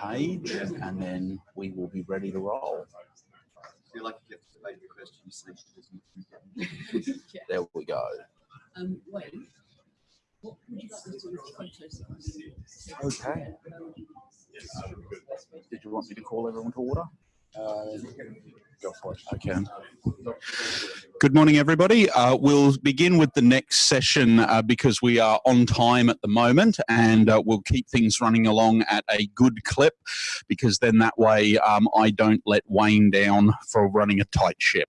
page and then we will be ready to roll. Feel like you have the question, you say she doesn't. Yeah. There we go. Um, wait. What would you like to do with photos? Okay. Did you want me to call everyone to order? Uh, Go for it. Okay. Good morning, everybody. Uh, we'll begin with the next session uh, because we are on time at the moment and uh, we'll keep things running along at a good clip because then that way um, I don't let Wayne down for running a tight ship.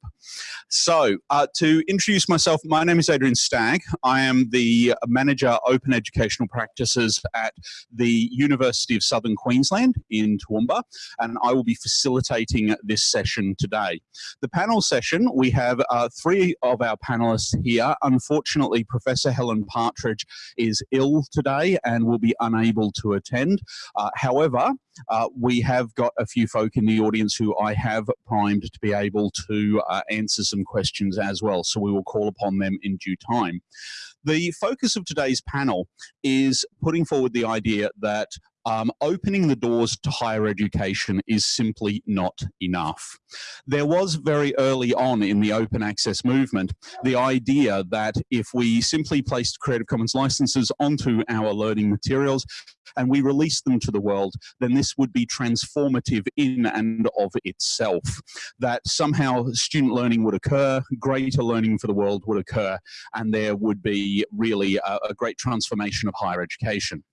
So, uh, to introduce myself, my name is Adrian Stagg. I am the manager open educational practices at the University of Southern Queensland in Toowoomba, and I will be facilitating this session today. The panel session, we have uh, three of our panelists here. Unfortunately, Professor Helen Partridge is ill today and will be unable to attend. Uh, however, uh, we have got a few folk in the audience who I have primed to be able to uh, answer some questions as well. So we will call upon them in due time. The focus of today's panel is putting forward the idea that um, opening the doors to higher education is simply not enough. There was very early on in the open access movement the idea that if we simply placed Creative Commons licenses onto our learning materials and we released them to the world, then this would be transformative in and of itself. That somehow student learning would occur, greater learning for the world would occur, and there would be really a, a great transformation of higher education.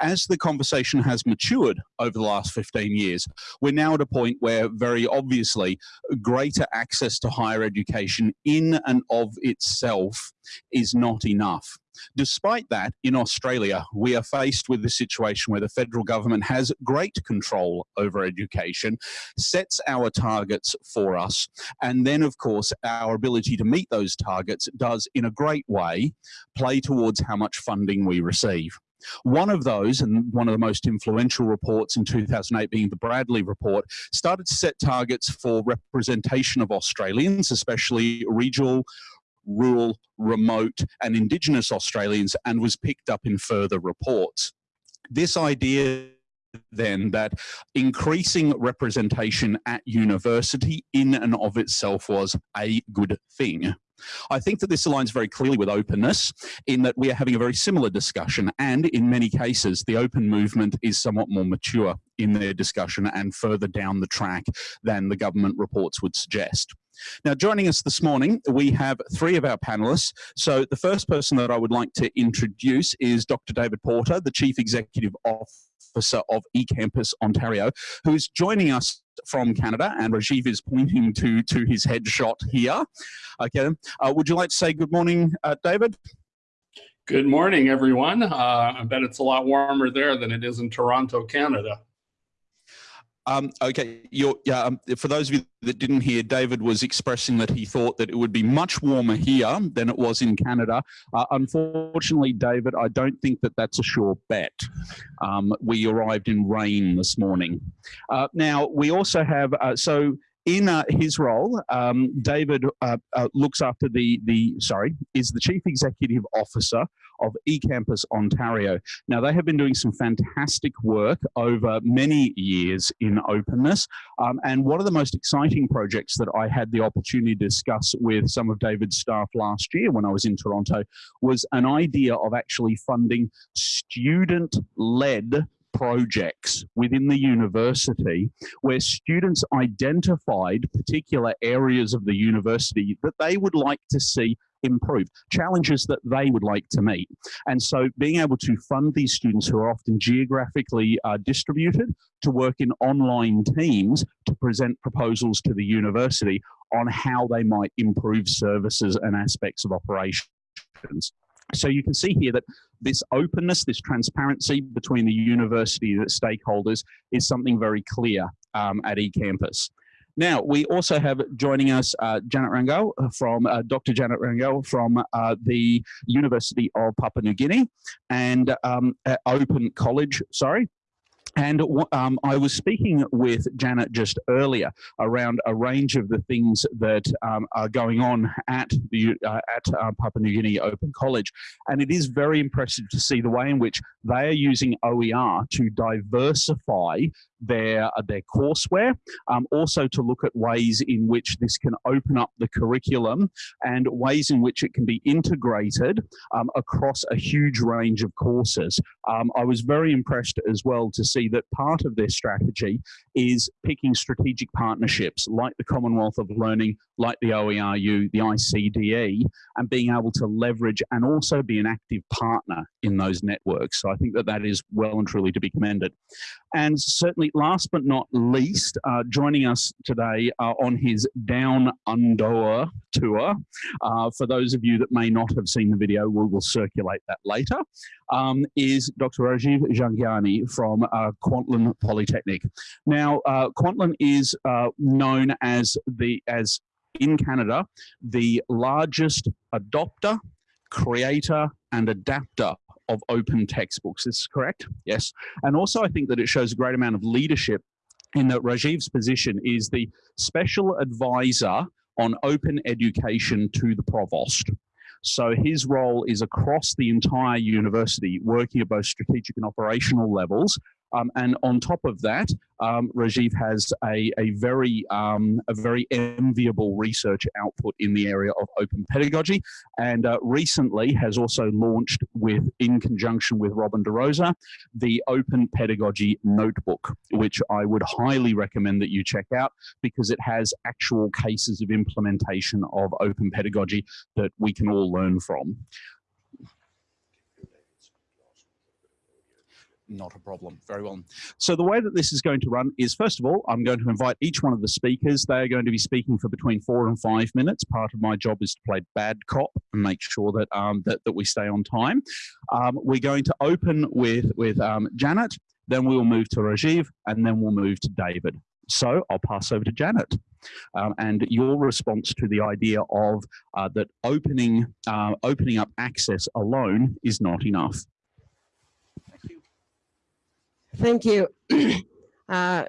As the conversation has matured over the last 15 years, we're now at a point where very obviously greater access to higher education in and of itself is not enough. Despite that, in Australia, we are faced with the situation where the federal government has great control over education, sets our targets for us, and then, of course, our ability to meet those targets does, in a great way, play towards how much funding we receive. One of those, and one of the most influential reports in 2008 being the Bradley report, started to set targets for representation of Australians, especially regional, rural, remote, and Indigenous Australians, and was picked up in further reports. This idea then that increasing representation at university in and of itself was a good thing. I think that this aligns very clearly with openness in that we are having a very similar discussion and in many cases the open movement is somewhat more mature in their discussion and further down the track than the government reports would suggest. Now, joining us this morning, we have three of our panelists. So the first person that I would like to introduce is Dr. David Porter, the Chief Executive Officer of eCampus Ontario, who is joining us from Canada, and Rajiv is pointing to, to his headshot here. Okay, uh, would you like to say good morning, uh, David? Good morning, everyone. Uh, I bet it's a lot warmer there than it is in Toronto, Canada. Um, okay, yeah, um, for those of you that didn't hear, David was expressing that he thought that it would be much warmer here than it was in Canada. Uh, unfortunately, David, I don't think that that's a sure bet. Um, we arrived in rain this morning. Uh, now, we also have, uh, so in uh, his role, um, David uh, uh, looks after the, the, sorry, is the Chief Executive Officer of eCampus Ontario. Now, they have been doing some fantastic work over many years in openness. Um, and one of the most exciting projects that I had the opportunity to discuss with some of David's staff last year when I was in Toronto was an idea of actually funding student-led projects within the university where students identified particular areas of the university that they would like to see improved, challenges that they would like to meet. And so being able to fund these students who are often geographically uh, distributed to work in online teams to present proposals to the university on how they might improve services and aspects of operations. So you can see here that this openness, this transparency between the university and stakeholders is something very clear um, at eCampus. Now, we also have joining us uh, Janet Rangel from, uh, Dr. Janet Rangel from uh, the University of Papua New Guinea and um, Open College, sorry, and um, I was speaking with Janet just earlier around a range of the things that um, are going on at the uh, at uh, Papua New Guinea Open College, and it is very impressive to see the way in which they are using OER to diversify their, uh, their courseware, um, also to look at ways in which this can open up the curriculum and ways in which it can be integrated um, across a huge range of courses. Um, I was very impressed as well to see that part of their strategy is picking strategic partnerships like the Commonwealth of Learning, like the OERU, the ICDE, and being able to leverage and also be an active partner in those networks. So I think that that is well and truly to be commended. And certainly, last but not least, uh, joining us today uh, on his Down Under tour. Uh, for those of you that may not have seen the video, we will circulate that later. Um, is Dr. Rajiv Jhangiani from uh, Kwantlen Polytechnic. Now, uh, Kwantlen is uh, known as the as in Canada the largest adopter, creator, and adapter of open textbooks. Is correct? Yes. And also, I think that it shows a great amount of leadership in that Rajiv's position is the special advisor on open education to the provost. So his role is across the entire university, working at both strategic and operational levels um, and on top of that, um, Rajiv has a, a very um, a very enviable research output in the area of open pedagogy, and uh, recently has also launched with in conjunction with Robin DeRosa the Open Pedagogy Notebook, which I would highly recommend that you check out because it has actual cases of implementation of open pedagogy that we can all learn from. Not a problem. Very well. So the way that this is going to run is, first of all, I'm going to invite each one of the speakers. They are going to be speaking for between four and five minutes. Part of my job is to play bad cop and make sure that um, that, that we stay on time. Um, we're going to open with with um, Janet, then we will move to Rajiv, and then we'll move to David. So I'll pass over to Janet. Um, and your response to the idea of uh, that opening uh, opening up access alone is not enough. Thank you. uh,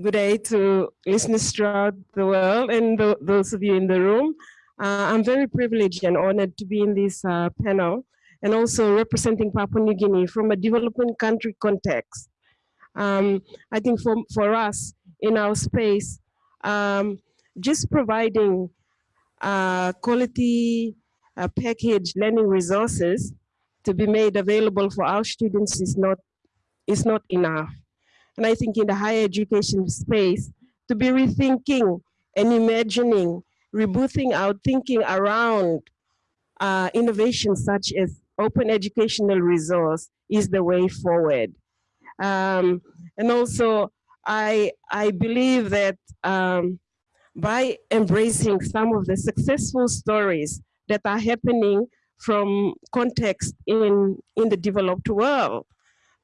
good day to listeners throughout the world and th those of you in the room. Uh, I'm very privileged and honored to be in this uh, panel and also representing Papua New Guinea from a developing country context. Um, I think for, for us in our space, um, just providing uh, quality uh, package learning resources to be made available for our students is not is not enough. And I think in the higher education space, to be rethinking and imagining, rebooting our thinking around uh, innovations such as open educational resource is the way forward. Um, and also, I, I believe that um, by embracing some of the successful stories that are happening from context in, in the developed world,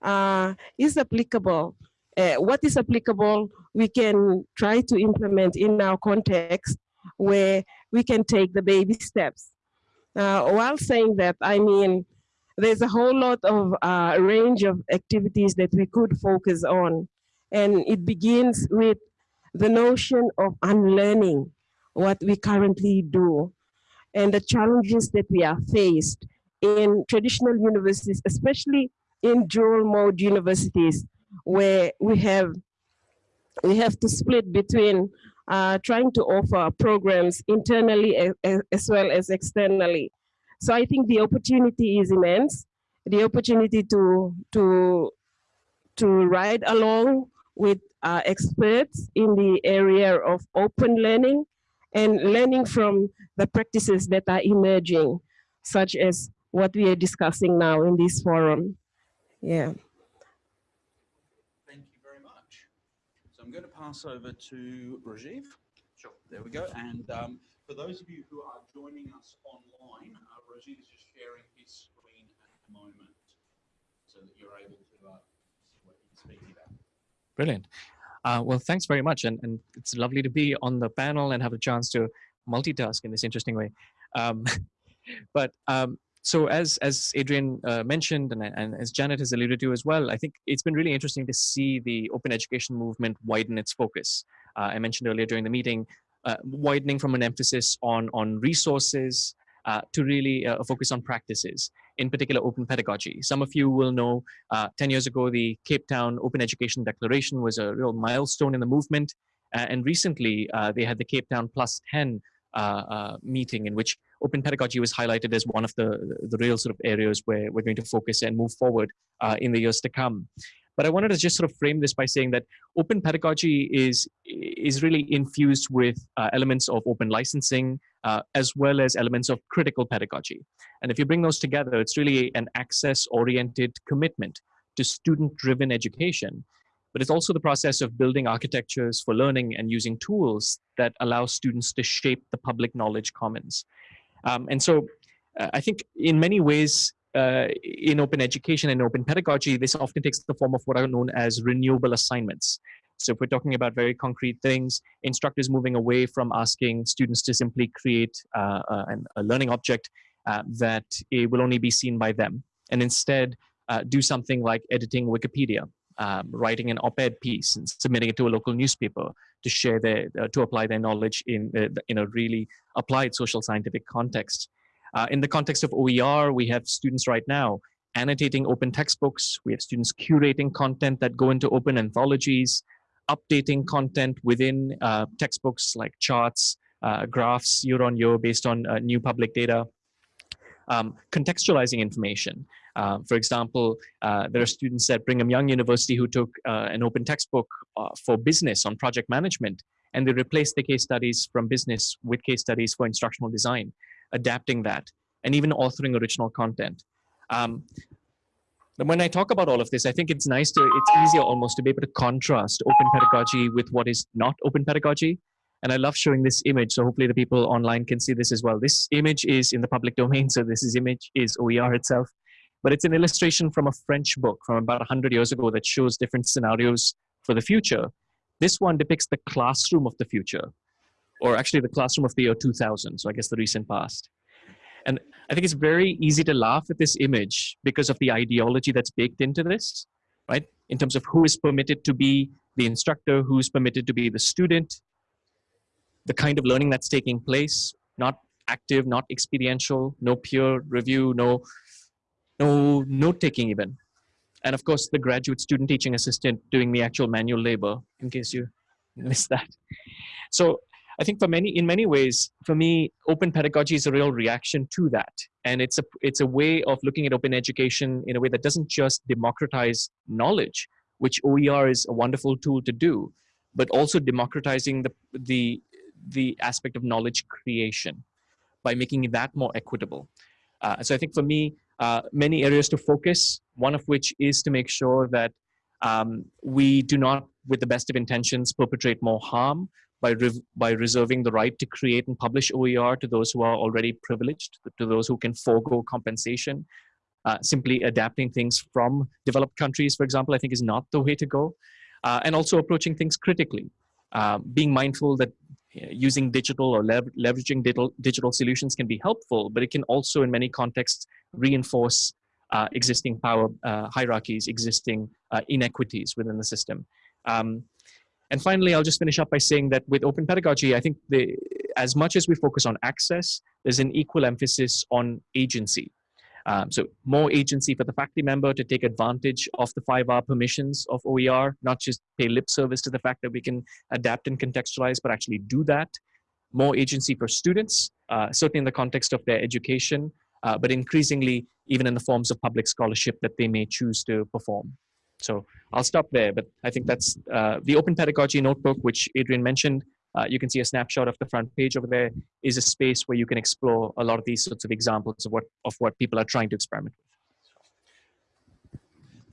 uh, is applicable. Uh, what is applicable, we can try to implement in our context where we can take the baby steps. Uh, while saying that, I mean, there's a whole lot of uh, range of activities that we could focus on. And it begins with the notion of unlearning what we currently do and the challenges that we are faced in traditional universities, especially in dual mode universities where we have we have to split between uh, trying to offer programs internally as, well as externally. So I think the opportunity is immense. The opportunity to to to ride along with uh, experts in the area of open learning and learning from the practices that are emerging, such as what we are discussing now in this forum. Yeah. Thank you very much. So I'm going to pass over to Rajiv. Sure. There we go. And um, for those of you who are joining us online, uh, Rajiv is just sharing his screen at the moment so that you're able to uh, see what he's speaking about. Brilliant. Uh, well, thanks very much. And, and it's lovely to be on the panel and have a chance to multitask in this interesting way. Um, but um, so as as Adrian uh, mentioned and, and as Janet has alluded to as well, I think it's been really interesting to see the open education movement widen its focus. Uh, I mentioned earlier during the meeting, uh, widening from an emphasis on on resources uh, to really uh, focus on practices, in particular open pedagogy. Some of you will know uh, 10 years ago, the Cape Town Open Education Declaration was a real milestone in the movement. And recently, they had the Cape Town Plus 10 uh, meeting in which open pedagogy was highlighted as one of the, the real sort of areas where we're going to focus and move forward in the years to come. But I wanted to just sort of frame this by saying that open pedagogy is, is really infused with uh, elements of open licensing, uh, as well as elements of critical pedagogy. And if you bring those together, it's really an access-oriented commitment to student-driven education. But it's also the process of building architectures for learning and using tools that allow students to shape the public knowledge commons. Um, and so uh, I think in many ways, uh, in open education and open pedagogy, this often takes the form of what are known as renewable assignments. So if we're talking about very concrete things, instructors moving away from asking students to simply create uh, uh a learning object uh, that will only be seen by them, and instead uh, do something like editing Wikipedia, um, writing an op-ed piece and submitting it to a local newspaper to share their, to apply their knowledge in, in a really applied social scientific context. Uh, in the context of OER, we have students right now annotating open textbooks. We have students curating content that go into open anthologies, updating content within uh, textbooks like charts, uh, graphs year on year based on uh, new public data. Um, contextualizing information. Uh, for example, uh, there are students at Brigham Young University who took uh, an open textbook uh, for business on project management, and they replaced the case studies from business with case studies for instructional design adapting that, and even authoring original content. Um, when I talk about all of this, I think it's nice to, it's easier almost to be able to contrast open pedagogy with what is not open pedagogy. And I love showing this image, so hopefully the people online can see this as well. This image is in the public domain, so this is image is OER itself. But it's an illustration from a French book from about 100 years ago that shows different scenarios for the future. This one depicts the classroom of the future or actually the classroom of the year 2000, so I guess the recent past. And I think it's very easy to laugh at this image because of the ideology that's baked into this, right? In terms of who is permitted to be the instructor, who's permitted to be the student, the kind of learning that's taking place, not active, not experiential, no peer review, no, no note taking even. And of course, the graduate student teaching assistant doing the actual manual labor, in case you missed that. So I think for many, in many ways, for me, open pedagogy is a real reaction to that. And it's a, it's a way of looking at open education in a way that doesn't just democratize knowledge, which OER is a wonderful tool to do, but also democratizing the, the, the aspect of knowledge creation by making that more equitable. Uh, so I think for me, uh, many areas to focus, one of which is to make sure that um, we do not, with the best of intentions, perpetrate more harm, by, by reserving the right to create and publish OER to those who are already privileged, to those who can forego compensation. Uh, simply adapting things from developed countries, for example, I think is not the way to go. Uh, and also approaching things critically, uh, being mindful that using digital or lev leveraging digital, digital solutions can be helpful, but it can also in many contexts reinforce uh, existing power uh, hierarchies, existing uh, inequities within the system. Um, and finally, I'll just finish up by saying that with open pedagogy, I think the, as much as we focus on access, there's an equal emphasis on agency. Um, so more agency for the faculty member to take advantage of the five R permissions of OER, not just pay lip service to the fact that we can adapt and contextualize, but actually do that. More agency for students, uh, certainly in the context of their education, uh, but increasingly even in the forms of public scholarship that they may choose to perform. So I'll stop there, but I think that's uh, the Open Pedagogy Notebook, which Adrian mentioned. Uh, you can see a snapshot of the front page over there is a space where you can explore a lot of these sorts of examples of what, of what people are trying to experiment with.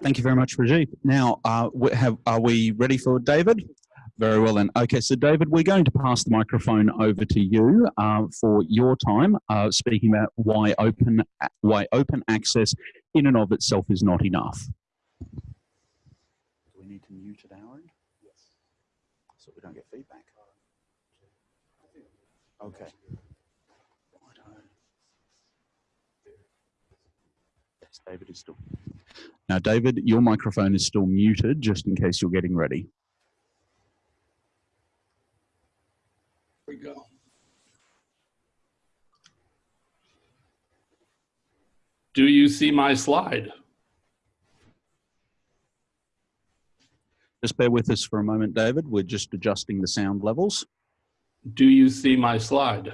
Thank you very much, Rajiv. Now, uh, have, are we ready for David? Very well then. Okay, so David, we're going to pass the microphone over to you uh, for your time, uh, speaking about why open, why open access in and of itself is not enough Do we need to mute at our end? Yes. So we don't get feedback. Okay. Yes, David is still. Now, David, your microphone is still muted, just in case you're getting ready. we go. Do you see my slide? Just bear with us for a moment, David. We're just adjusting the sound levels. Do you see my slide?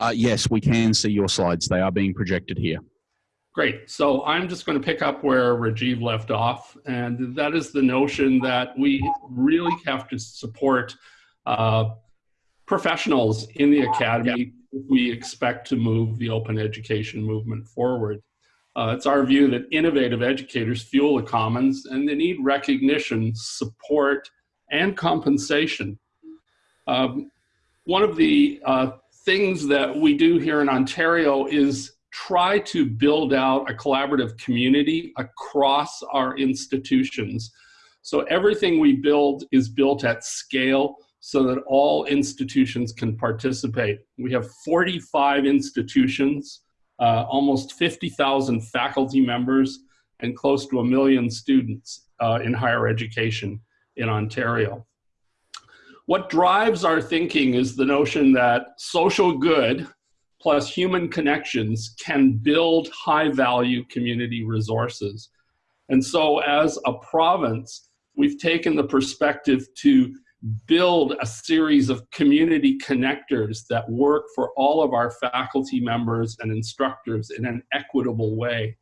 Uh, yes, we can see your slides. They are being projected here. Great. So I'm just going to pick up where Rajiv left off, and that is the notion that we really have to support uh, professionals in the academy if we expect to move the open education movement forward. Uh, it's our view that innovative educators fuel the commons and they need recognition, support, and compensation. Um, one of the uh, things that we do here in Ontario is try to build out a collaborative community across our institutions. So everything we build is built at scale so that all institutions can participate. We have 45 institutions, uh, almost 50,000 faculty members, and close to a million students uh, in higher education in Ontario. What drives our thinking is the notion that social good plus human connections can build high value community resources. And so as a province, we've taken the perspective to build a series of community connectors that work for all of our faculty members and instructors in an equitable way.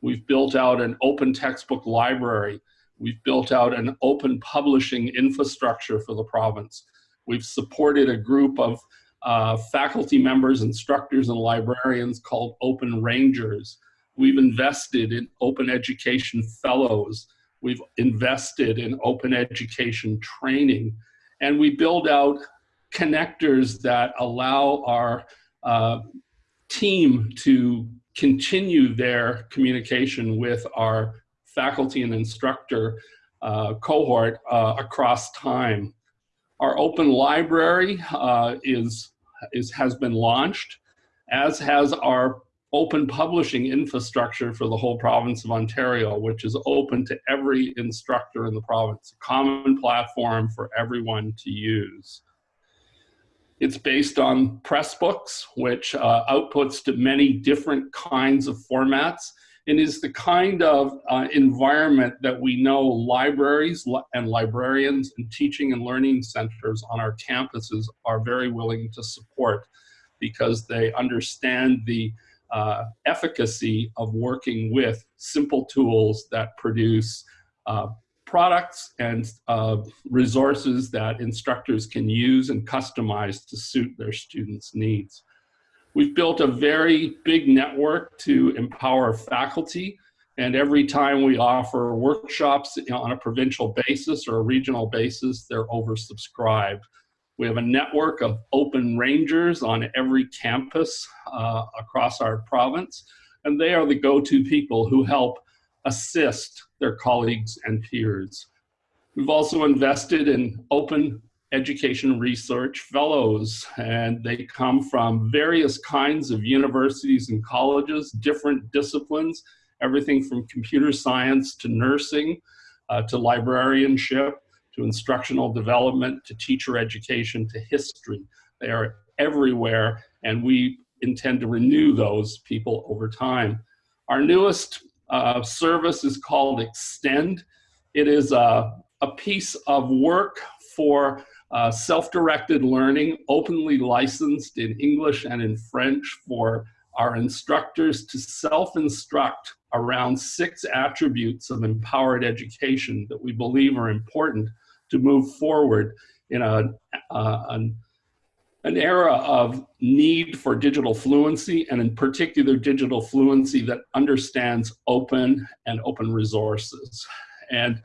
We've built out an open textbook library. We've built out an open publishing infrastructure for the province. We've supported a group of uh, faculty members, instructors, and librarians called Open Rangers. We've invested in open education fellows. We've invested in open education training. And we build out connectors that allow our uh, team to continue their communication with our faculty and instructor uh, cohort uh, across time. Our open library uh, is, is, has been launched, as has our open publishing infrastructure for the whole province of Ontario, which is open to every instructor in the province, a common platform for everyone to use. It's based on Pressbooks, which uh, outputs to many different kinds of formats and is the kind of uh, environment that we know libraries and librarians and teaching and learning centers on our campuses are very willing to support because they understand the uh, efficacy of working with simple tools that produce uh, products and uh, resources that instructors can use and customize to suit their students' needs. We've built a very big network to empower faculty. And every time we offer workshops on a provincial basis or a regional basis, they're oversubscribed. We have a network of open rangers on every campus uh, across our province, and they are the go-to people who help assist their colleagues and peers. We've also invested in open education research fellows, and they come from various kinds of universities and colleges, different disciplines, everything from computer science to nursing uh, to librarianship to instructional development to teacher education to history. They are everywhere, and we intend to renew those people over time. Our newest uh, service is called Extend. It is a, a piece of work for uh, self-directed learning, openly licensed in English and in French for our instructors to self-instruct around six attributes of empowered education that we believe are important to move forward in a, an, an era of need for digital fluency and in particular digital fluency that understands open and open resources. And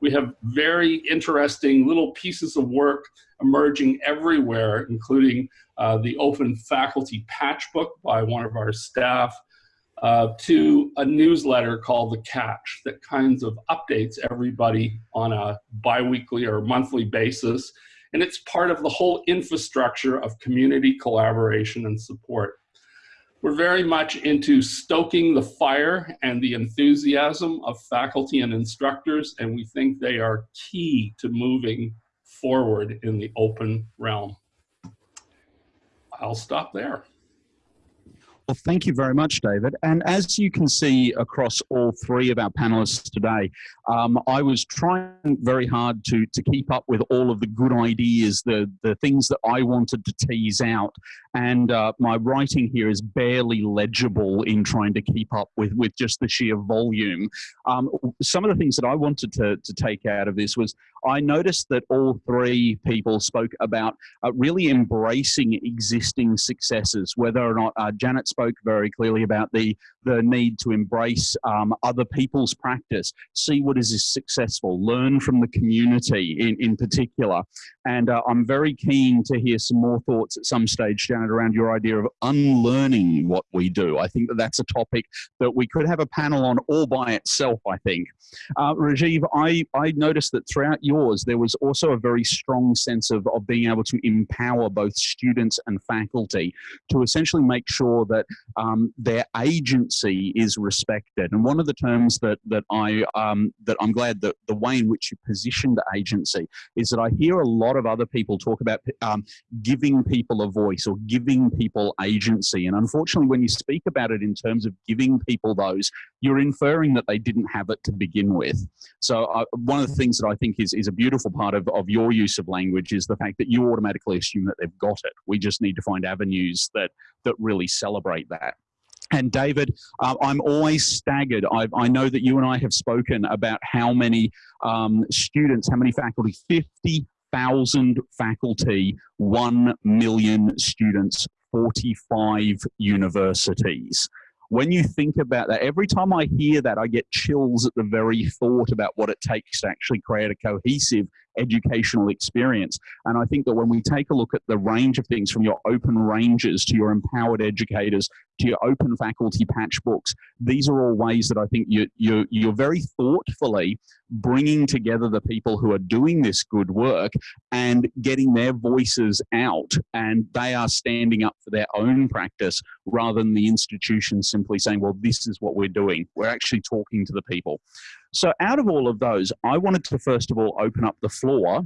we have very interesting little pieces of work emerging everywhere, including uh, the open faculty patch book by one of our staff, uh, to a newsletter called The Catch that kinds of updates everybody on a biweekly or monthly basis. And it's part of the whole infrastructure of community collaboration and support. We're very much into stoking the fire and the enthusiasm of faculty and instructors, and we think they are key to moving forward in the open realm. I'll stop there. Well, thank you very much, David. And as you can see across all three of our panelists today, um, I was trying very hard to, to keep up with all of the good ideas, the, the things that I wanted to tease out. And uh, my writing here is barely legible in trying to keep up with, with just the sheer volume. Um, some of the things that I wanted to, to take out of this was I noticed that all three people spoke about uh, really embracing existing successes, whether or not uh, Janet spoke very clearly about the, the need to embrace um, other people's practice, see what is successful, learn from the community in, in particular. And uh, I'm very keen to hear some more thoughts at some stage, Janet, around your idea of unlearning what we do. I think that that's a topic that we could have a panel on all by itself, I think. Uh, Rajiv, I, I noticed that throughout yours, there was also a very strong sense of, of being able to empower both students and faculty to essentially make sure that um, their is respected. And one of the terms that that I um, that I'm glad that the way in which you positioned the agency is that I hear a lot of other people talk about um, giving people a voice or giving people agency. And unfortunately, when you speak about it in terms of giving people those, you're inferring that they didn't have it to begin with. So uh, one of the things that I think is, is a beautiful part of, of your use of language is the fact that you automatically assume that they've got it. We just need to find avenues that, that really celebrate that. And David, uh, I'm always staggered. I, I, know that you and I have spoken about how many um, students, how many faculty, 50,000 faculty, 1 million students, 45 universities when you think about that, every time I hear that, I get chills at the very thought about what it takes to actually create a cohesive educational experience. And I think that when we take a look at the range of things from your open rangers to your empowered educators to your open faculty patch books, these are all ways that I think you, you, you're very thoughtfully bringing together the people who are doing this good work and getting their voices out and they are standing up for their own practice rather than the institution simply saying, well, this is what we're doing. We're actually talking to the people. So out of all of those, I wanted to first of all open up the floor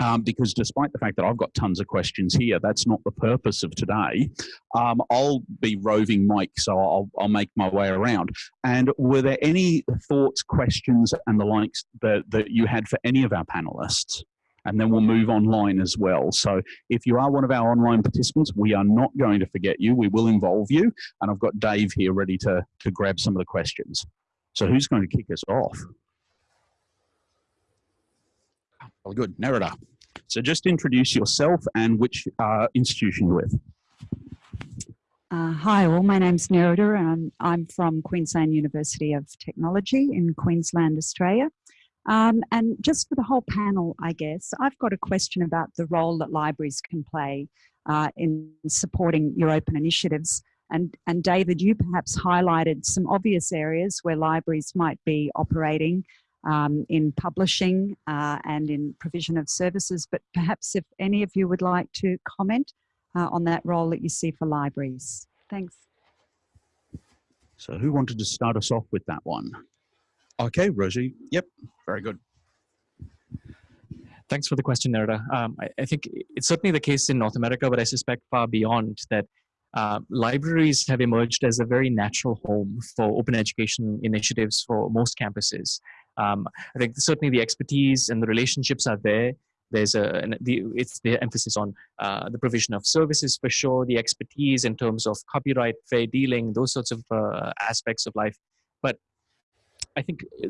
um, because despite the fact that I've got tons of questions here, that's not the purpose of today. Um, I'll be roving mic, so I'll, I'll make my way around. And were there any thoughts, questions, and the likes that, that you had for any of our panelists? And then we'll move online as well. So if you are one of our online participants, we are not going to forget you. We will involve you. And I've got Dave here ready to, to grab some of the questions. So who's going to kick us off? Well, good, Nerida. So just introduce yourself and which uh, institution you're with. Uh, hi all, my name's Nerida and I'm from Queensland University of Technology in Queensland, Australia. Um, and just for the whole panel, I guess, I've got a question about the role that libraries can play uh, in supporting your open initiatives. And, and David, you perhaps highlighted some obvious areas where libraries might be operating um, in publishing uh, and in provision of services, but perhaps if any of you would like to comment uh, on that role that you see for libraries. Thanks. So who wanted to start us off with that one? Okay, Rosie. Yep, very good. Thanks for the question, Nerida. Um, I, I, think it's certainly the case in North America, but I suspect far beyond that uh, libraries have emerged as a very natural home for open education initiatives for most campuses. Um, I think certainly the expertise and the relationships are there. There's a an, the, it's the emphasis on uh, the provision of services for sure, the expertise in terms of copyright, fair dealing, those sorts of uh, aspects of life. But I think uh,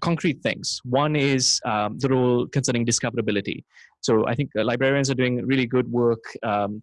concrete things. One is um, the role concerning discoverability. So I think uh, librarians are doing really good work um,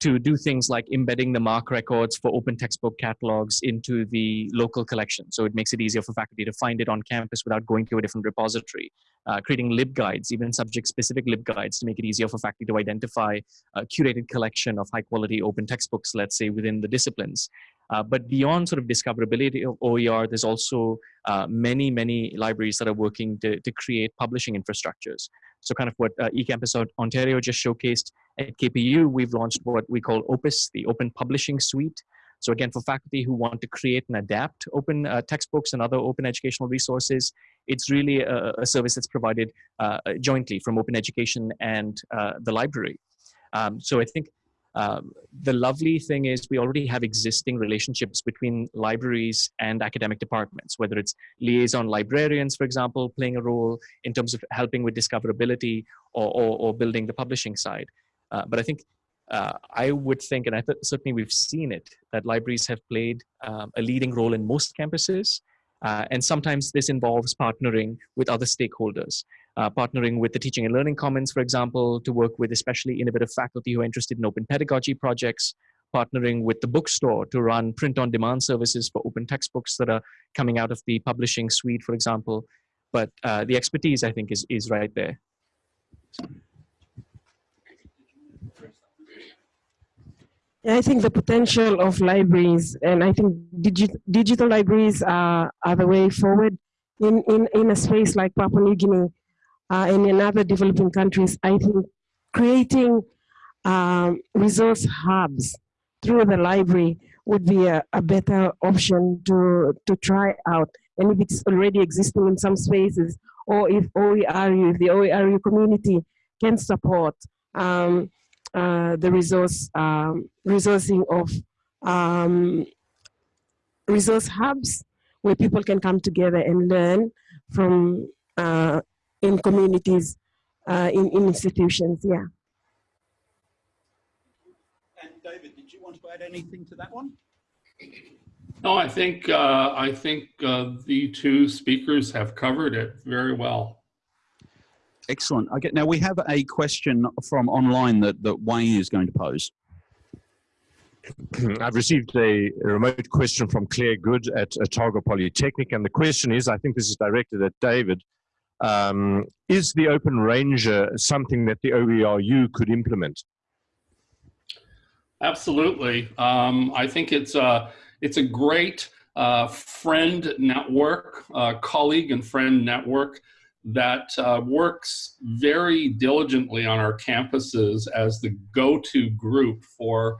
to do things like embedding the MARC records for open textbook catalogs into the local collection. So it makes it easier for faculty to find it on campus without going to a different repository. Uh, creating LibGuides, even subject-specific LibGuides to make it easier for faculty to identify a curated collection of high-quality open textbooks, let's say, within the disciplines. Uh, but beyond sort of discoverability of OER, there's also uh, many, many libraries that are working to, to create publishing infrastructures. So kind of what uh, eCampus Ontario just showcased at KPU, we've launched what we call Opus, the Open Publishing Suite. So again, for faculty who want to create and adapt open uh, textbooks and other open educational resources, it's really a, a service that's provided uh, jointly from open education and uh, the library. Um, so I think Um, the lovely thing is we already have existing relationships between libraries and academic departments, whether it's liaison librarians, for example, playing a role in terms of helping with discoverability or, or, or building the publishing side. Uh, but I think uh, I would think, and I th certainly we've seen it, that libraries have played um, a leading role in most campuses. Uh, and sometimes this involves partnering with other stakeholders, uh, partnering with the Teaching and Learning Commons, for example, to work with especially innovative faculty who are interested in open pedagogy projects, partnering with the bookstore to run print-on-demand services for open textbooks that are coming out of the publishing suite, for example. But uh, the expertise, I think, is, is right there. I think the potential of libraries, and I think digi digital libraries are, are the way forward in, in, in a space like Papua New Guinea uh, and in other developing countries. I think creating um, resource hubs through the library would be a, a better option to, to try out. And if it's already existing in some spaces, or if OERU, if the OERU community can support um, uh, the resource um, resourcing of um, resource hubs where people can come together and learn from uh, in communities, uh, in, in institutions, yeah. And David, did you want to add anything to that one? No, I think uh, I think uh, the two speakers have covered it very well. Excellent. Okay, now we have a question from online that, that Wayne is going to pose. I've received a, a, remote question from Claire Goode at Otago Polytechnic, and the question is, I think this is directed at David, um, is the Open Ranger something that the OERU could implement? Absolutely. Um, I think it's a, it's a great uh, friend network, uh, colleague and friend network that uh, works very diligently on our campuses as the go-to group for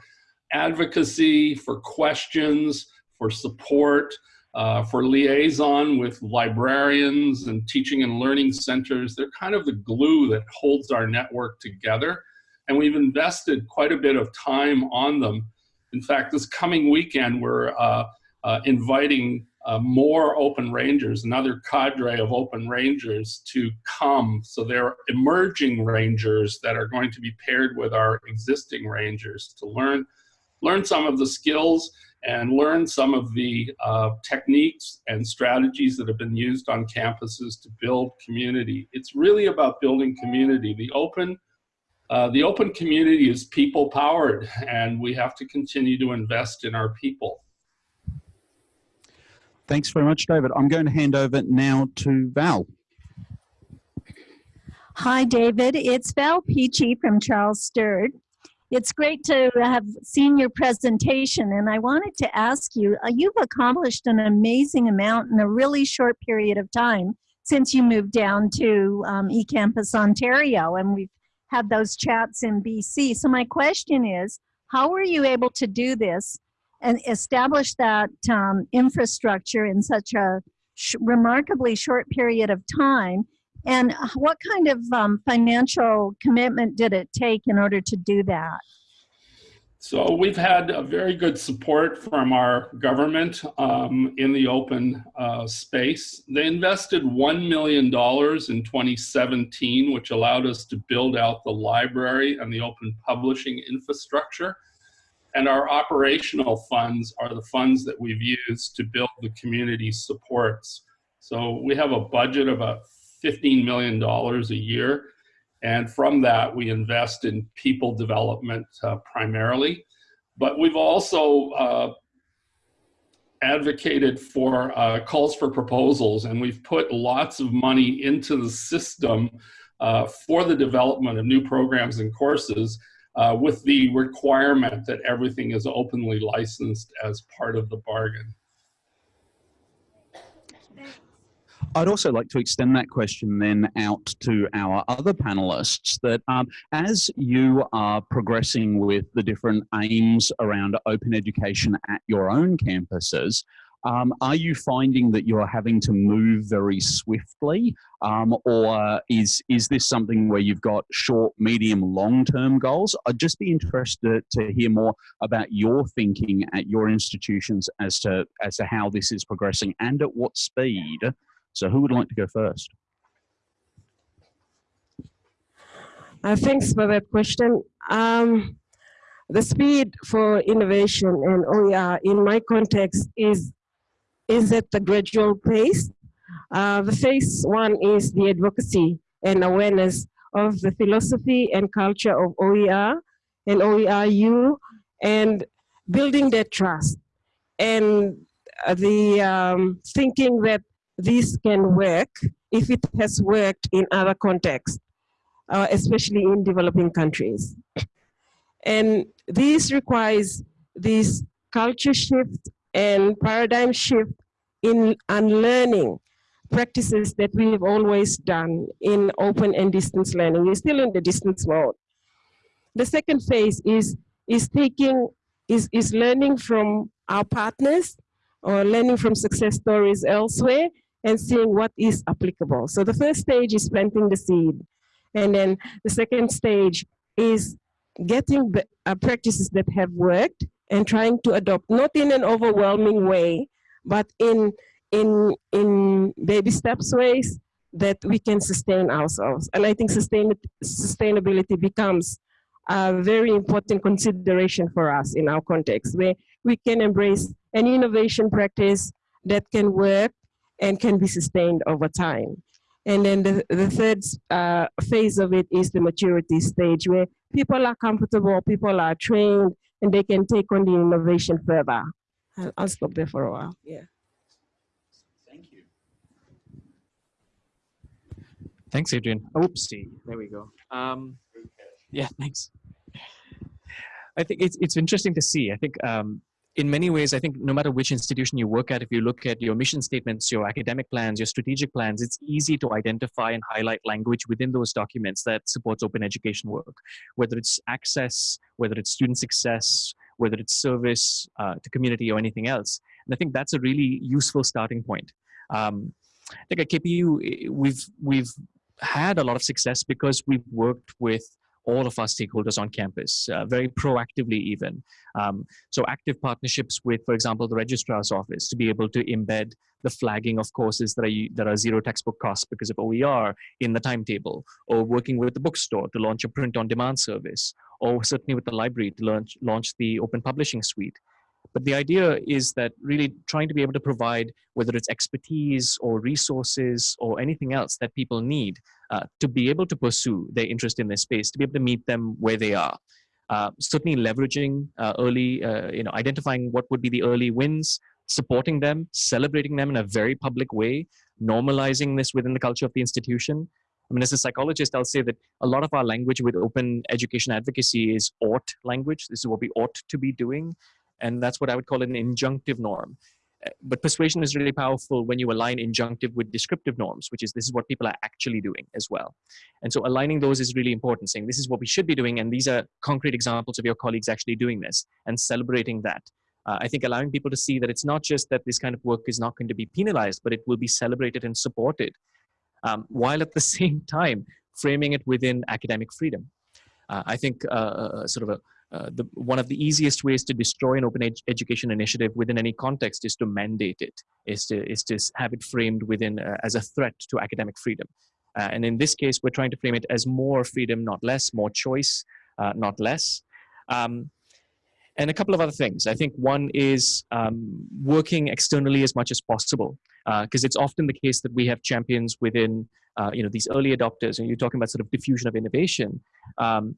advocacy, for questions, for support, uh, for liaison with librarians and teaching and learning centers. They're kind of the glue that holds our network together. And we've invested quite a bit of time on them. In fact, this coming weekend, we're uh, uh, inviting uh, more open rangers, another cadre of open rangers to come. So they're emerging rangers that are going to be paired with our existing rangers to learn, learn some of the skills and learn some of the uh, techniques and strategies that have been used on campuses to build community. It's really about building community. The open, uh, the open community is people powered and we have to continue to invest in our people. Thanks very much, David. I'm going to hand over now to Val. Hi, David. It's Val Peachey from Charles Sturt. It's great to have seen your presentation, and I wanted to ask you, uh, you've accomplished an amazing amount in a really short period of time since you moved down to um, eCampus Ontario, and we've had those chats in BC. So my question is, how were you able to do this and establish that um, infrastructure in such a sh remarkably short period of time? And what kind of um, financial commitment did it take in order to do that? So we've had a very good support from our government um, in the open uh, space. They invested $1 million in 2017, which allowed us to build out the library and the open publishing infrastructure. And our operational funds are the funds that we've used to build the community supports. So we have a budget of about $15 million a year. And from that, we invest in people development uh, primarily. But we've also uh, advocated for uh, calls for proposals, and we've put lots of money into the system uh, for the development of new programs and courses uh, with the requirement that everything is openly licensed as part of the bargain. I'd also like to extend that question then out to our other panelists that um, as you are progressing with the different aims around open education at your own campuses, Um, are you finding that you're having to move very swiftly, um, or is is this something where you've got short, medium, long-term goals? I'd just be interested to hear more about your thinking at your institutions as to as to how this is progressing and at what speed. So, who would like to go first? Uh, thanks for that question. Um, the speed for innovation and OER in my context is is at the gradual pace. Uh, the phase one is the advocacy and awareness of the philosophy and culture of OER and OERU and building that trust and the um, thinking that this can work if it has worked in other contexts, uh, especially in developing countries. And this requires this culture shift and paradigm shift in unlearning practices that we have always done in open and distance learning. We're still in the distance mode. The second phase is, is taking, is, is learning from our partners or learning from success stories elsewhere and seeing what is applicable. So the first stage is planting the seed. And then the second stage is getting uh, practices that have worked and trying to adopt, not in an overwhelming way, but in, in, in baby steps ways that we can sustain ourselves. And I think sustain, sustainability becomes a very important consideration for us in our context, where we can embrace an innovation practice that can work and can be sustained over time. And then the, the third uh, phase of it is the maturity stage where people are comfortable, people are trained, and they can take on the innovation further. I'll, I'll stop there for a while. Yeah. Thank you. Thanks, Adrian. Oopsie, there we go. Um, yeah, thanks. I think it's it's interesting to see. I think um, in many ways, I think no matter which institution you work at, if you look at your mission statements, your academic plans, your strategic plans, it's easy to identify and highlight language within those documents that supports open education work, whether it's access, whether it's student success, whether it's service uh, to community or anything else. And I think that's a really useful starting point. Um, I think at KPU, we've, we've had a lot of success because we've worked with all of our stakeholders on campus, uh, very proactively even. Um, so active partnerships with, for example, the registrar's office to be able to embed the flagging of courses that are, that are zero textbook costs because of OER in the timetable, or working with the bookstore to launch a print on demand service, or certainly with the library to launch, launch the open publishing suite. But the idea is that really trying to be able to provide, whether it's expertise or resources or anything else that people need uh, to be able to pursue their interest in this space, to be able to meet them where they are. Uh, certainly leveraging uh, early, uh, you know, identifying what would be the early wins, supporting them, celebrating them in a very public way, normalizing this within the culture of the institution. I mean, as a psychologist, I'll say that a lot of our language with open education advocacy is ought language. This is what we ought to be doing. And that's what I would call an injunctive norm. Uh, but persuasion is really powerful when you align injunctive with descriptive norms, which is this is what people are actually doing as well. And so aligning those is really important, saying this is what we should be doing, and these are concrete examples of your colleagues actually doing this, and celebrating that. Uh, I think allowing people to see that it's not just that this kind of work is not going to be penalized, but it will be celebrated and supported, um, while at the same time framing it within academic freedom. Uh, I think uh, uh sort of a uh, the, one of the easiest ways to destroy an open ed education initiative within any context is to mandate it, is to, is to have it framed within uh, as a threat to academic freedom. Uh, and in this case, we're trying to frame it as more freedom, not less, more choice, uh, not less. Um, and a couple of other things. I think one is um, working externally as much as possible, because uh, it's often the case that we have champions within uh, you know, these early adopters, and you're talking about sort of diffusion of innovation, um,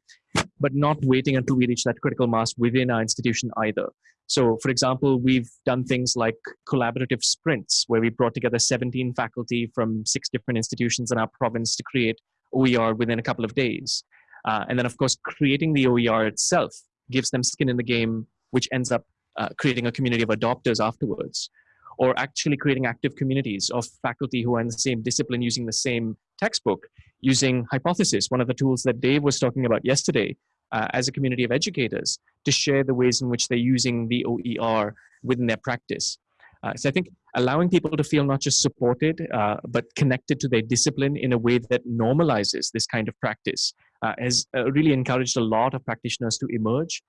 but not waiting until we reach that critical mass within our institution either. So, for example, we've done things like collaborative sprints, where we brought together 17 faculty from six different institutions in our province to create OER within a couple of days. Uh, and then, of course, creating the OER itself gives them skin in the game, which ends up uh, creating a community of adopters afterwards or actually creating active communities of faculty who are in the same discipline using the same textbook, using Hypothesis, one of the tools that Dave was talking about yesterday, uh, as a community of educators to share the ways in which they're using the OER within their practice. Uh, so I think allowing people to feel not just supported, uh, but connected to their discipline in a way that normalizes this kind of practice uh, has uh, really encouraged a lot of practitioners to emerge.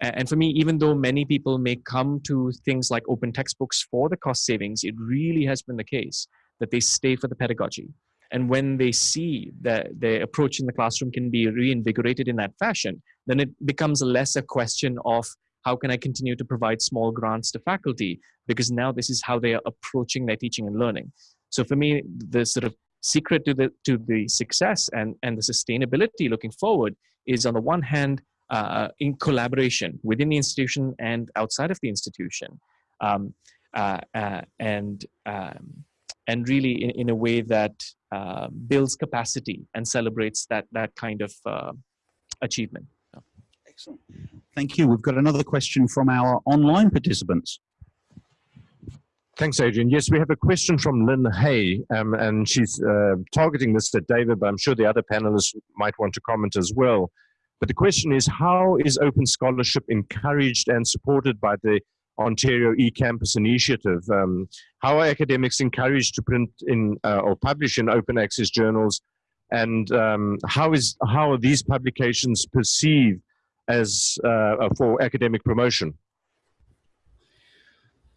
And for me, even though many people may come to things like open textbooks for the cost savings, it really has been the case that they stay for the pedagogy. And when they see that their approach in the classroom can be reinvigorated in that fashion, then it becomes less a question of how can I continue to provide small grants to faculty? Because now this is how they are approaching their teaching and learning. So for me, the sort of secret to the to the success and and the sustainability looking forward is on the one hand uh, in collaboration within the institution and outside of the institution. Um, uh, uh, and um, and really in, in a way that uh, builds capacity and celebrates that that kind of uh, achievement. Excellent. Thank you. We've got another question from our online participants Thanks, Adrian. Yes, we have a question from Lynn Hay, um, and she's uh, targeting this at David, but I'm sure the other panelists might want to comment as well. But the question is, how is open scholarship encouraged and supported by the Ontario eCampus initiative? Um, how are academics encouraged to print in uh, or publish in open access journals? And um, how, is, how are these publications perceived as uh, for academic promotion?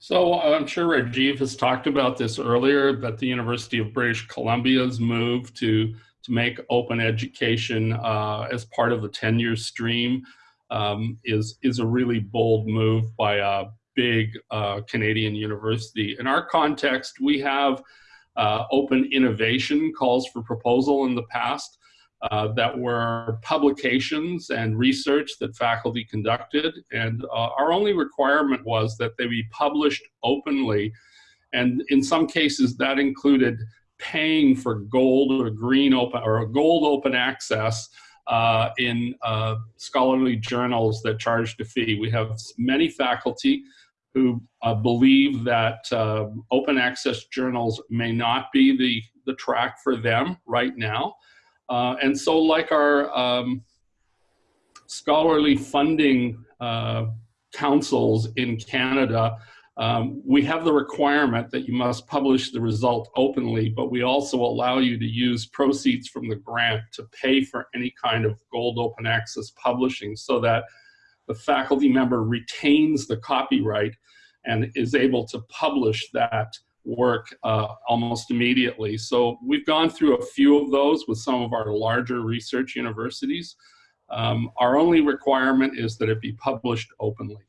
So I'm sure Rajiv has talked about this earlier, that the University of British Columbia's move to, to make open education uh, as part of the tenure stream um, is, is a really bold move by a big uh, Canadian university. In our context, we have uh, open innovation calls for proposal in the past uh, that were publications and research that faculty conducted. And uh, our only requirement was that they be published openly. And in some cases that included paying for gold or green open or gold open access uh, in uh, scholarly journals that charged a fee. We have many faculty who uh, believe that uh, open access journals may not be the, the track for them right now. Uh, and so like our um, scholarly funding uh, councils in Canada, um, we have the requirement that you must publish the result openly, but we also allow you to use proceeds from the grant to pay for any kind of gold open access publishing so that the faculty member retains the copyright and is able to publish that work uh, almost immediately. So we've gone through a few of those with some of our larger research universities. Um, our only requirement is that it be published openly.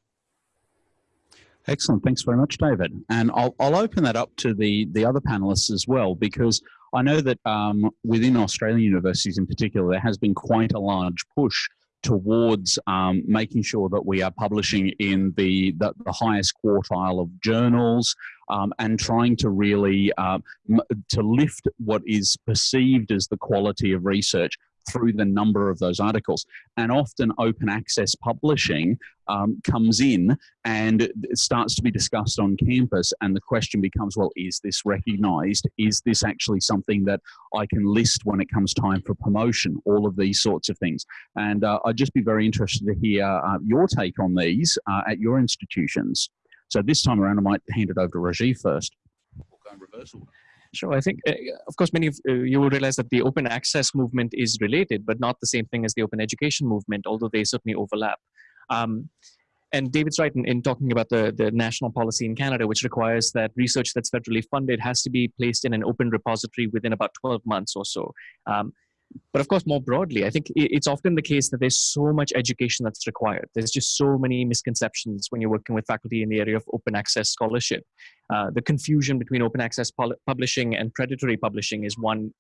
Excellent. Thanks very much, David. And I'll, I'll open that up to the, the other panelists as well, because I know that um, within Australian universities in particular, there has been quite a large push towards um, making sure that we are publishing in the, the, the highest quartile of journals um, and trying to really uh, to lift what is perceived as the quality of research through the number of those articles. And often open access publishing um, comes in and starts to be discussed on campus. And the question becomes, well, is this recognized? Is this actually something that I can list when it comes time for promotion? All of these sorts of things. And uh, I'd just be very interested to hear uh, your take on these uh, at your institutions. So this time around, I might hand it over to Rajiv first. We'll go in. Sure. I think, uh, of course, many of uh, you will realize that the open access movement is related, but not the same thing as the open education movement, although they certainly overlap. Um, and David's right in, in, talking about the, the national policy in Canada, which requires that research that's federally funded has to be placed in an open repository within about 12 months or so. Um, but of course, more broadly, I think it's often the case that there's so much education that's required. There's just so many misconceptions when you're working with faculty in the area of open access scholarship. Uh, the confusion between open access publishing and predatory publishing is one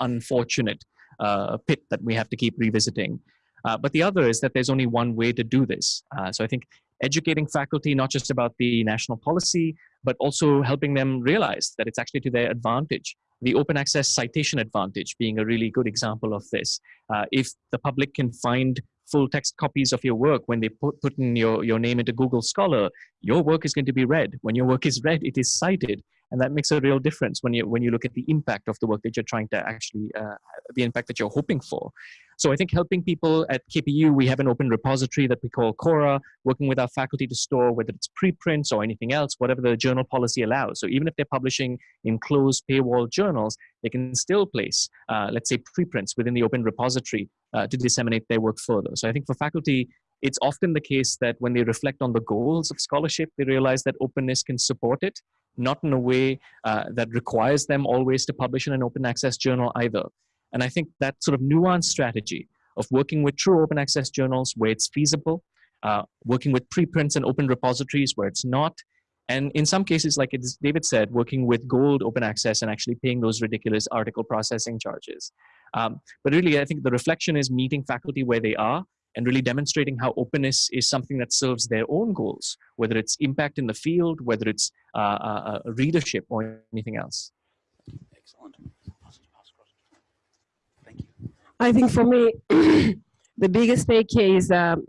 unfortunate uh, pit that we have to keep revisiting. Uh, but the other is that there's only one way to do this. Uh, so I think educating faculty, not just about the national policy, but also helping them realize that it's actually to their advantage the open access citation advantage being a really good example of this. Uh, if the public can find full text copies of your work when they put, put in your, your name into Google Scholar, your work is going to be read. When your work is read, it is cited. And that makes a real difference when you, when you look at the impact of the work that you're trying to actually, uh, the impact that you're hoping for. So I think helping people at KPU, we have an open repository that we call KORA, working with our faculty to store whether it's preprints or anything else, whatever the journal policy allows. So even if they're publishing in closed paywall journals, they can still place, uh, let's say, preprints within the open repository uh, to disseminate their work further. So I think for faculty, it's often the case that when they reflect on the goals of scholarship, they realize that openness can support it, not in a way uh, that requires them always to publish in an open access journal either. And I think that sort of nuanced strategy of working with true open access journals where it's feasible, uh, working with preprints and open repositories where it's not, and in some cases, like David said, working with gold open access and actually paying those ridiculous article processing charges. Um, but really, I think the reflection is meeting faculty where they are and really demonstrating how openness is something that serves their own goals, whether it's impact in the field, whether it's uh, uh, uh readership or anything else. Excellent. Thank you. I think for me, the biggest take is um,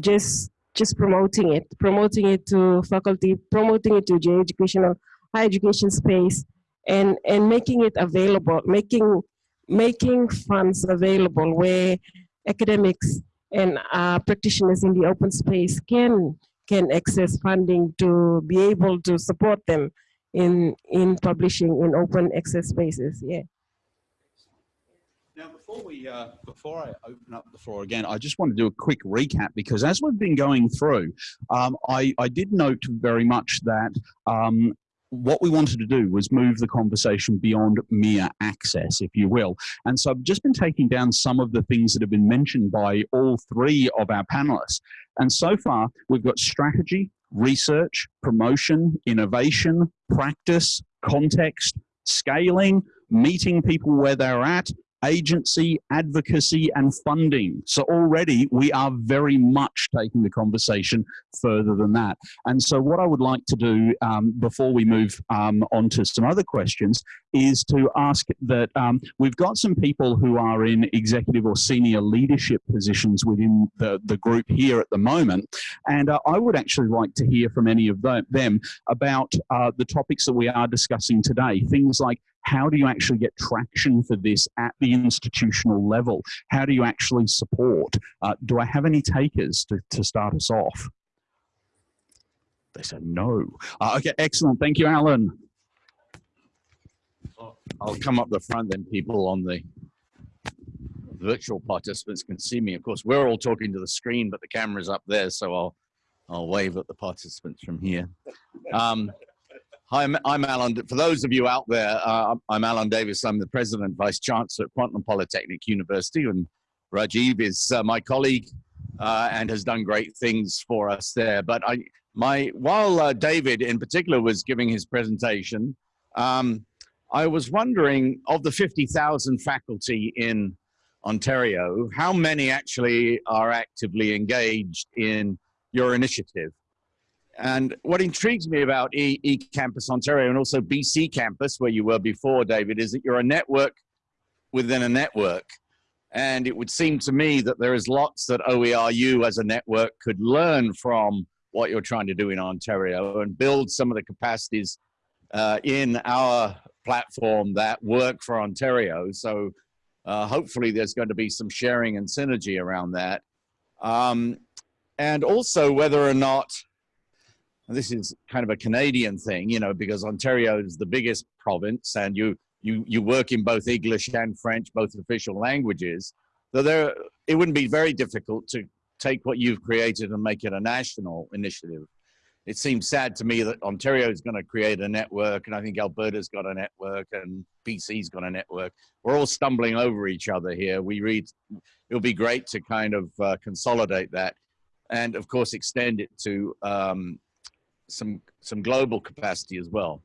just just promoting it, promoting it to faculty, promoting it to the educational higher education space, and and making it available, making making funds available where academics and uh, practitioners in the open space can can access funding to be able to support them in in publishing in open access spaces. Yeah. Now, before we uh, before I open up the floor again, I just want to do a quick recap because as we've been going through, um, I I did note very much that um, what we wanted to do was move the conversation beyond mere access, if you will. And so I've just been taking down some of the things that have been mentioned by all three of our panelists. And so far, we've got strategy, research, promotion, innovation, practice, context, scaling, meeting people where they're at, agency, advocacy, and funding. So already we are very much taking the conversation further than that. And so what I would like to do um, before we move um, on to some other questions is to ask that um, we've got some people who are in executive or senior leadership positions within the, the group here at the moment. And uh, I would actually like to hear from any of them about uh, the topics that we are discussing today. Things like how do you actually get traction for this at the institutional level? How do you actually support? Uh, do I have any takers to, to start us off? They said no. Uh, okay, excellent. Thank you, Alan. I'll come up the front then people on the virtual participants can see me. Of course, we're all talking to the screen, but the camera's up there, so I'll I'll wave at the participants from here. Um, Hi, I'm, I'm, Alan. For those of you out there, uh, I'm Alan Davis. I'm the President Vice Chancellor at Kwantlen Polytechnic University, and Rajiv is uh, my colleague uh, and has done great things for us there. But I, my, while uh, David in particular was giving his presentation, um, I was wondering of the 50,000 faculty in Ontario, how many actually are actively engaged in your initiative? And what intrigues me about e, e Campus Ontario and also BC Campus, where you were before, David, is that you're a network within a network. And it would seem to me that there is lots that OERU as a network could learn from what you're trying to do in Ontario and build some of the capacities uh, in our platform that work for Ontario. So uh, hopefully there's going to be some sharing and synergy around that. Um, and also whether or not this is kind of a Canadian thing, you know, because Ontario is the biggest province and you, you, you work in both English and French, both official languages. So there, it wouldn't be very difficult to take what you've created and make it a national initiative. It seems sad to me that Ontario is going to create a network, and I think Alberta's got a network, and BC's got a network. We're all stumbling over each other here. We read, it'll be great to kind of uh, consolidate that, and of course extend it to um, some some global capacity as well.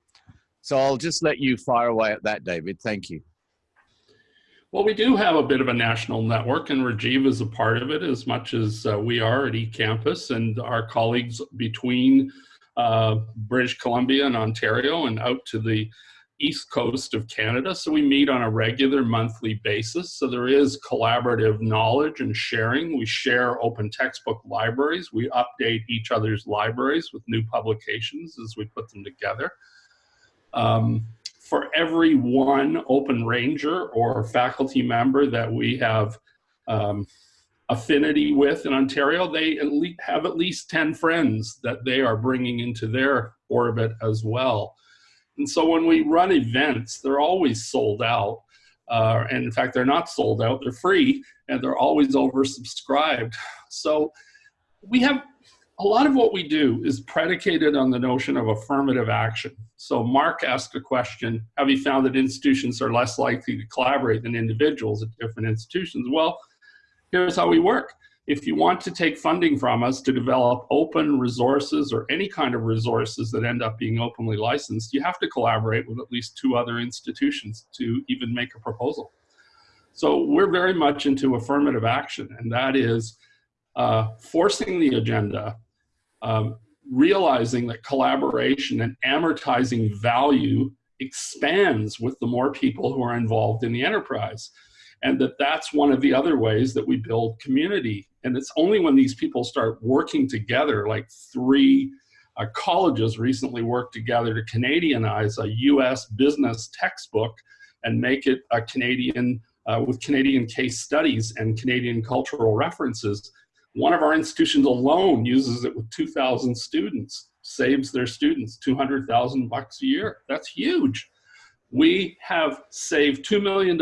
So I'll just let you fire away at that, David. Thank you. Well, we do have a bit of a national network, and Rajiv is a part of it as much as uh, we are at eCampus and our colleagues between uh, British Columbia and Ontario and out to the east coast of Canada. So we meet on a regular monthly basis. So there is collaborative knowledge and sharing. We share open textbook libraries. We update each other's libraries with new publications as we put them together. Um, for every one open ranger or faculty member that we have um, affinity with in Ontario, they at have at least 10 friends that they are bringing into their orbit as well. And so when we run events, they're always sold out. Uh, and in fact, they're not sold out, they're free, and they're always oversubscribed. So we have a lot of what we do is predicated on the notion of affirmative action. So Mark asked a question, have you found that institutions are less likely to collaborate than individuals at different institutions? Well, here's how we work. If you want to take funding from us to develop open resources or any kind of resources that end up being openly licensed, you have to collaborate with at least two other institutions to even make a proposal. So we're very much into affirmative action, and that is uh, forcing the agenda, um, realizing that collaboration and amortizing value expands with the more people who are involved in the enterprise and that that's one of the other ways that we build community. And it's only when these people start working together, like three uh, colleges recently worked together to Canadianize a US business textbook and make it a Canadian, uh, with Canadian case studies and Canadian cultural references. One of our institutions alone uses it with 2,000 students, saves their students 200,000 bucks a year. That's huge. We have saved $2 million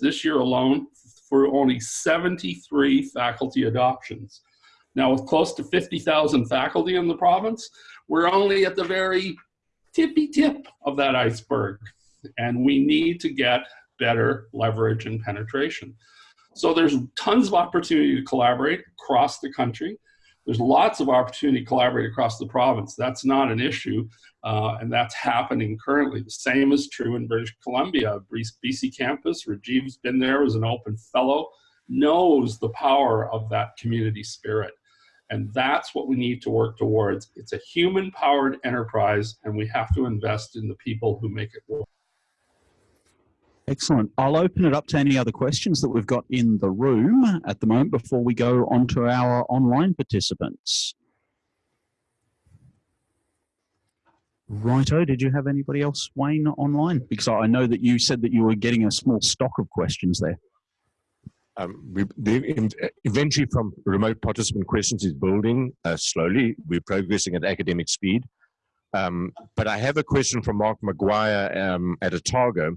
this year alone for only 73 faculty adoptions. Now with close to 50,000 faculty in the province, we're only at the very tippy tip of that iceberg. And we need to get better leverage and penetration. So there's tons of opportunity to collaborate across the country. There's lots of opportunity to collaborate across the province. That's not an issue, uh, and that's happening currently. The same is true in British Columbia. BC campus, Rajiv's been there as an open fellow, knows the power of that community spirit. And that's what we need to work towards. It's a human-powered enterprise, and we have to invest in the people who make it work. Excellent. I'll open it up to any other questions that we've got in the room at the moment before we go on to our online participants. Righto, did you have anybody else, Wayne, online? Because I know that you said that you were getting a small stock of questions there. Um, we, the, eventually from remote participant questions is building uh, slowly. We're progressing at academic speed. Um, but I have a question from Mark McGuire um, at Otago,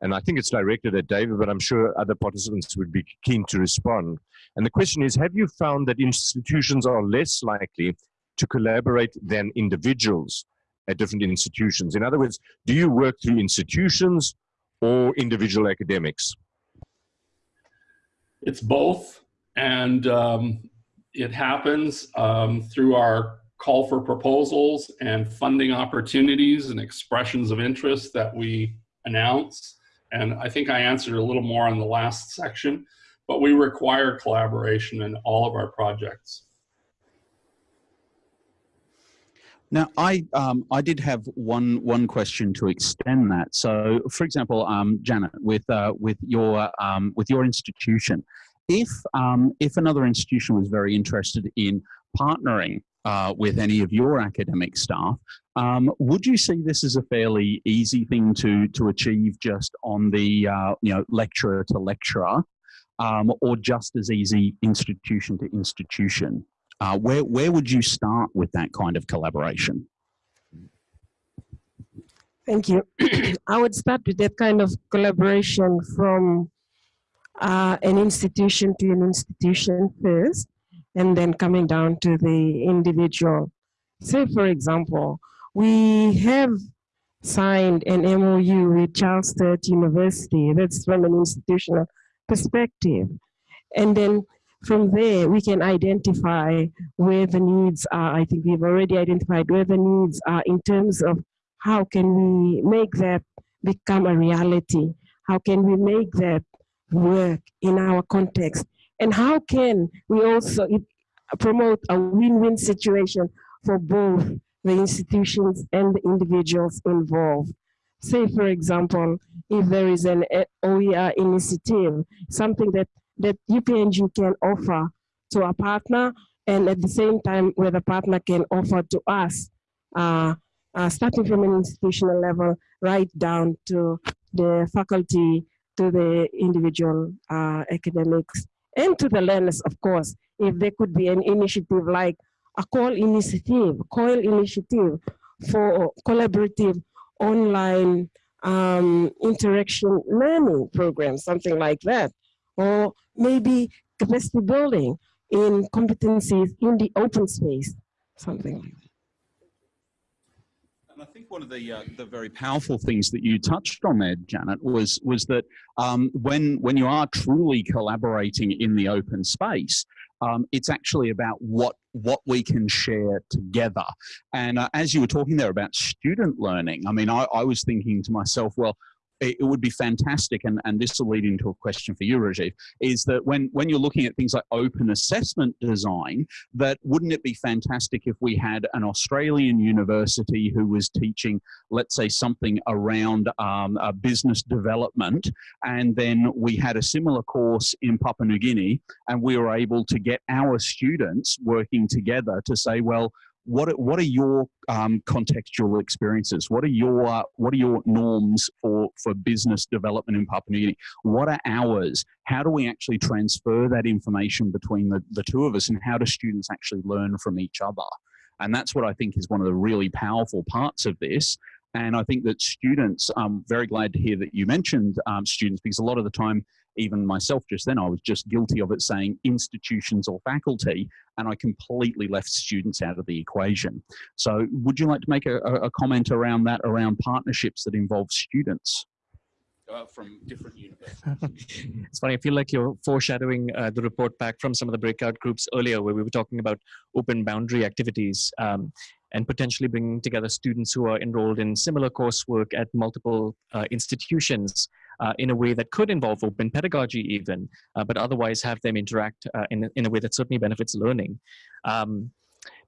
and I think it's directed at David, but I'm sure other participants would be keen to respond. And the question is, have you found that institutions are less likely to collaborate than individuals at different institutions? In other words, do you work through institutions or individual academics? It's both, and um, it happens um, through our call for proposals and funding opportunities and expressions of interest that we announce. And I think I answered a little more on the last section, but we require collaboration in all of our projects. Now, I um, I did have one one question to extend that. So, for example, um, Janet, with uh, with your um, with your institution, if um, if another institution was very interested in partnering uh, with any of your academic staff. Um, would you see this as a fairly easy thing to to achieve just on the uh, you know lecturer to lecturer, um, or just as easy institution to institution? Uh, where where would you start with that kind of collaboration? Thank you. I would start with that kind of collaboration from uh, an institution to an institution first and then coming down to the individual. Say, for example, we have signed an MOU with Charles Sturt University. That's from an institutional perspective. And then from there, we can identify where the needs are. I think we've already identified where the needs are in terms of how can we make that become a reality? How can we make that work in our context? And how can we also promote a win-win situation for both the institutions and the individuals involved? Say, for example, if there is an OER initiative, something that, that UPNG can offer to a partner, and at the same time, where the partner can offer to us, uh, uh, starting from an institutional level, right down to the faculty, to the individual uh, academics and to the learners, of course, if there could be an initiative like a call initiative, COIL initiative for collaborative online um, interaction learning program, something like that. Or maybe capacity building in competencies in the open space, something like that. And I think one of the uh, the very powerful things that you touched on there, Janet, was was that um, when when you are truly collaborating in the open space, um, it's actually about what what we can share together. And uh, as you were talking there about student learning, I mean, I, I was thinking to myself, well, it, would be fantastic, and, and this will lead into a question for you, Rajiv, is that when, when you're looking at things like open assessment design, that wouldn't it be fantastic if we had an Australian university who was teaching, let's say, something around um, business development, and then we had a similar course in Papua New Guinea, and we were able to get our students working together to say, well, what are, what are your um, contextual experiences? What are your what are your norms for for business development in Papua New Guinea? What are ours? How do we actually transfer that information between the, the two of us, and how do students actually learn from each other? And that's what I think is one of the really powerful parts of this. And I think that students, I'm very glad to hear that you mentioned um, students because a lot of the time even myself just then, I was just guilty of it saying institutions or faculty, and I completely left students out of the equation. So would you like to make a, a comment around that, around partnerships that involve students? Uh, from different universities. it's funny. I feel like you're foreshadowing uh, the report back from some of the breakout groups earlier, where we were talking about open boundary activities um, and potentially bringing together students who are enrolled in similar coursework at multiple uh, institutions uh, in a way that could involve open pedagogy even, uh, but otherwise have them interact uh, in, in a way that certainly benefits learning. Um,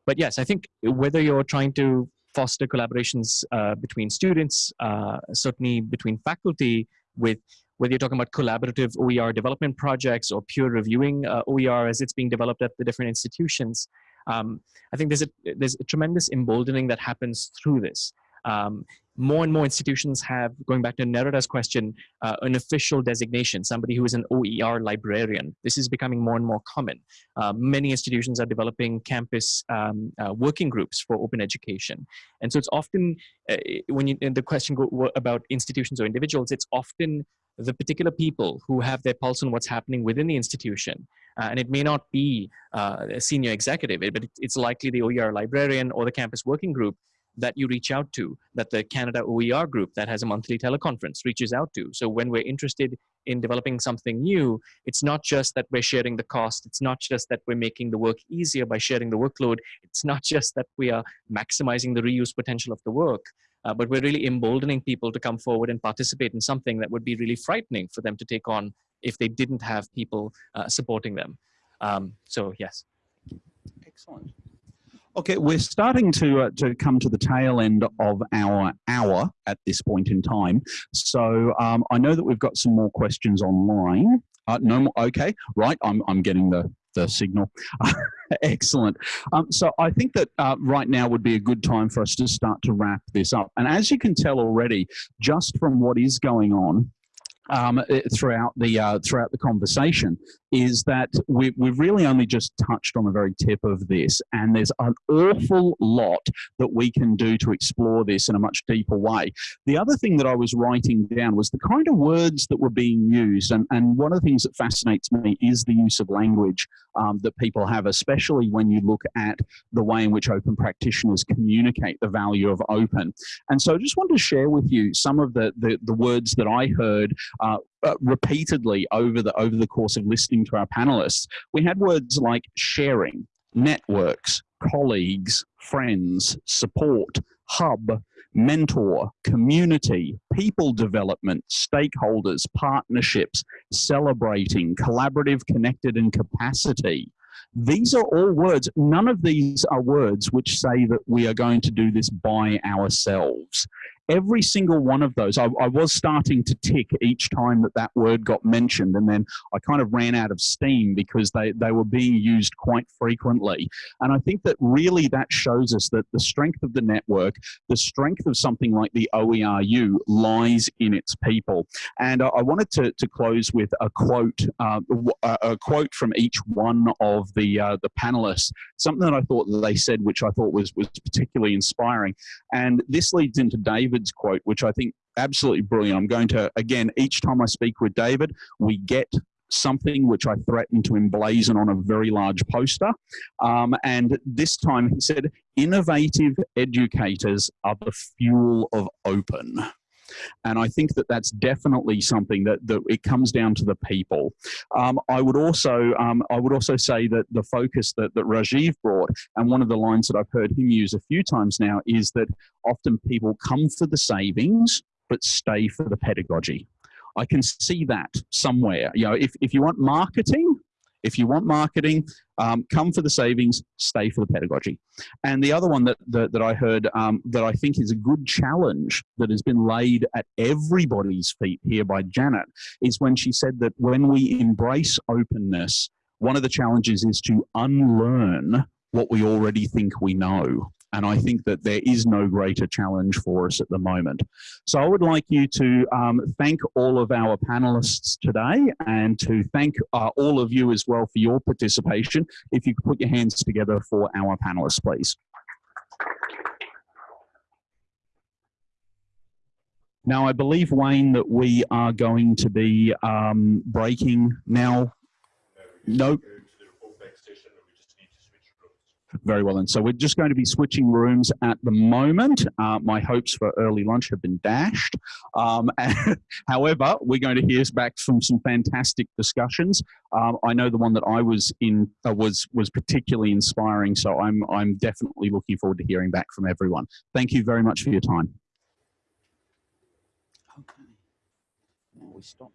but yes, I think whether you're trying to foster collaborations uh, between students, uh, certainly between faculty with whether you're talking about collaborative OER development projects or peer reviewing OER as it's being developed at the different institutions, um, I think there's a, there's a tremendous emboldening that happens through this. Um, more and more institutions have, going back to Neruda's question, uh, an official designation, somebody who is an OER librarian. This is becoming more and more common. Uh, many institutions are developing campus um, uh, working groups for open education. And so it's often, uh, when you, the question go, about institutions or individuals, it's often the particular people who have their pulse on what's happening within the institution. Uh, and it may not be uh, a senior executive, but it's likely the OER librarian or the campus working group that you reach out to, that the Canada OER group that has a monthly teleconference reaches out to. So when we're interested in developing something new, it's not just that we're sharing the cost, it's not just that we're making the work easier by sharing the workload, it's not just that we are maximizing the reuse potential of the work, uh, but we're really emboldening people to come forward and participate in something that would be really frightening for them to take on if they didn't have people uh, supporting them. Um, so yes. Excellent. Okay, we're starting to uh, to come to the tail end of our hour at this point in time. So um, I know that we've got some more questions online. Uh, no more. Okay, right. I'm I'm getting the the signal. Excellent. Um, so I think that uh, right now would be a good time for us to start to wrap this up. And as you can tell already, just from what is going on, um, throughout the uh, throughout the conversation is that we, we've really only just touched on the very tip of this, and there's an awful lot that we can do to explore this in a much deeper way. The other thing that I was writing down was the kind of words that were being used, and, and one of the things that fascinates me is the use of language um, that people have, especially when you look at the way in which open practitioners communicate the value of open. And so I just wanted to share with you some of the, the, the words that I heard uh, uh, repeatedly over the over the course of listening to our panelists. We had words like sharing, networks, colleagues, friends, support, hub, mentor, community, people development, stakeholders, partnerships, celebrating, collaborative, connected, and capacity. These are all words. None of these are words which say that we are going to do this by ourselves every single one of those, I, I was starting to tick each time that that word got mentioned, and then I kind of ran out of steam because they, they were being used quite frequently. And I think that really that shows us that the strength of the network, the strength of something like the OERU lies in its people. And I, I wanted to, to close with a quote, uh, a, quote from each one of the, uh, the panelists, something that I thought they said, which I thought was, was particularly inspiring. And this leads into David's quote, which I think absolutely brilliant. I'm going to, again, each time I speak with David, we get something which I threatened to emblazon on a very large poster. Um, and this time he said, innovative educators are the fuel of open. And I think that that's definitely something that, that it comes down to the people. Um, I would also um, I would also say that the focus that, that Rajiv brought, and one of the lines that I've heard him use a few times now, is that often people come for the savings but stay for the pedagogy. I can see that somewhere. You know, if, if you want marketing, if you want marketing, um, come for the savings, stay for the pedagogy. And the other one that, that, that I heard um, that I think is a good challenge that has been laid at everybody's feet here by Janet is when she said that when we embrace openness, one of the challenges is to unlearn what we already think we know. And I think that there is no greater challenge for us at the moment. So I would like you to um, thank all of our panelists today and to thank uh, all of you as well for your participation. If you could put your hands together for our panelists, please. Now, I believe, Wayne, that we are going to be um, breaking now. No. Very well, and so we're just going to be switching rooms at the moment. Uh, my hopes for early lunch have been dashed. Um, however, we're going to hear back from some fantastic discussions. Um, I know the one that I was in uh, was was particularly inspiring, so I'm I'm definitely looking forward to hearing back from everyone. Thank you very much for your time. Okay. Now we stop.